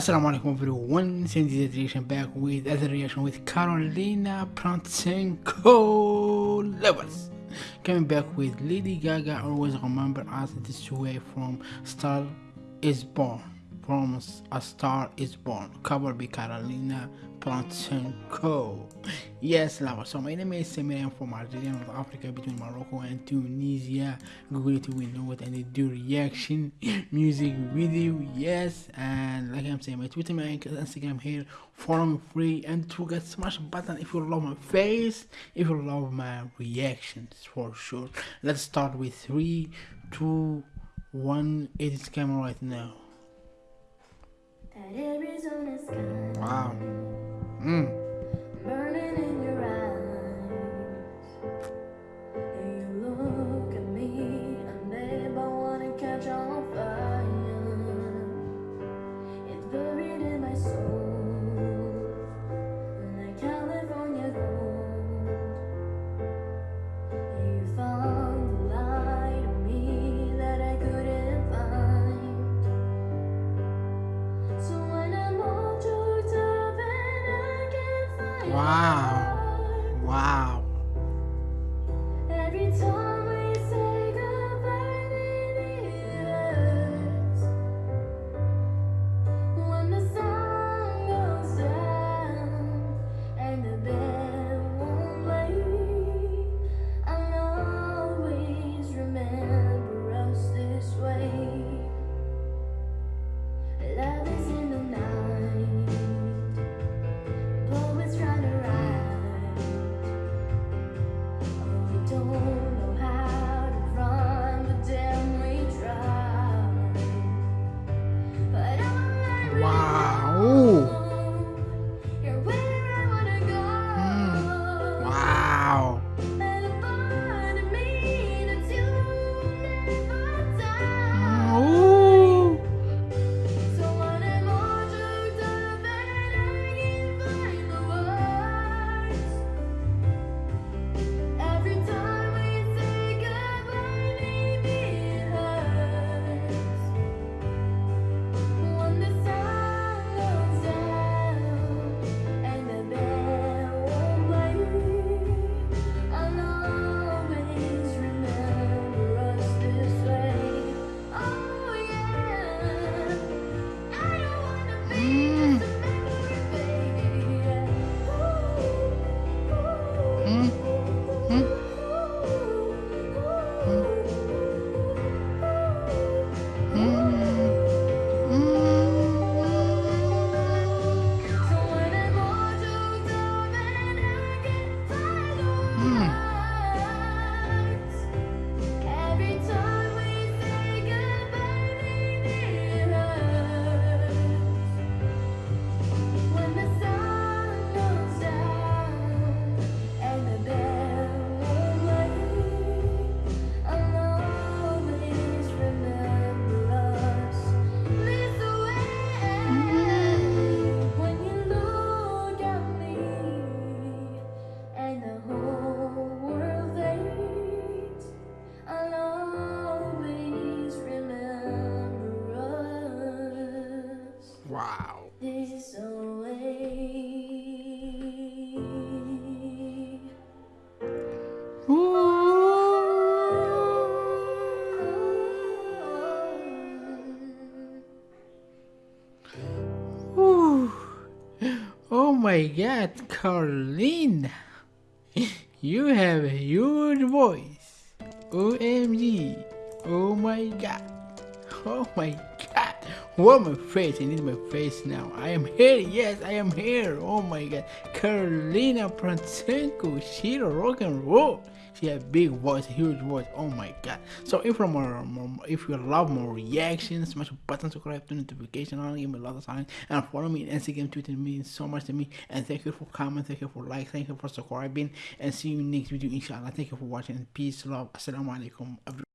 Assalamu alaikum everyone, this reaction back with other reaction with Carolina Prancenko Lovers. Coming back with Lady Gaga, always remember us this way from Star is Born. From A Star is Born, covered by Carolina Prancenko. Yes, lava. So my name is Samir. I'm from Algeria, North Africa, between Morocco and Tunisia. Google it, we know it, and they do reaction music video. Yes, and like I'm saying, my Twitter, my Instagram here. Me free and to get smash button if you love my face, if you love my reactions for sure. Let's start with three, two, one. It is camera right now. Wow. Wow. Wow. Wow. My god, Carlene! You have a huge voice. OMG. Oh my god. Oh my god. What my face? I need my face now. I am here. Yes, I am here. Oh my god. Carolina Prancenko. She rock and roll. She has big voice, huge voice. Oh my god. So if you more, more if you love more reactions, smash the button, subscribe to notification on, give me a lot of sign, and follow me on Instagram, Twitter means so much to me. And thank you for comment, thank you for like, thank you for subscribing, and see you next video inshallah. Thank you for watching. Peace, love. Assalamu alaikum.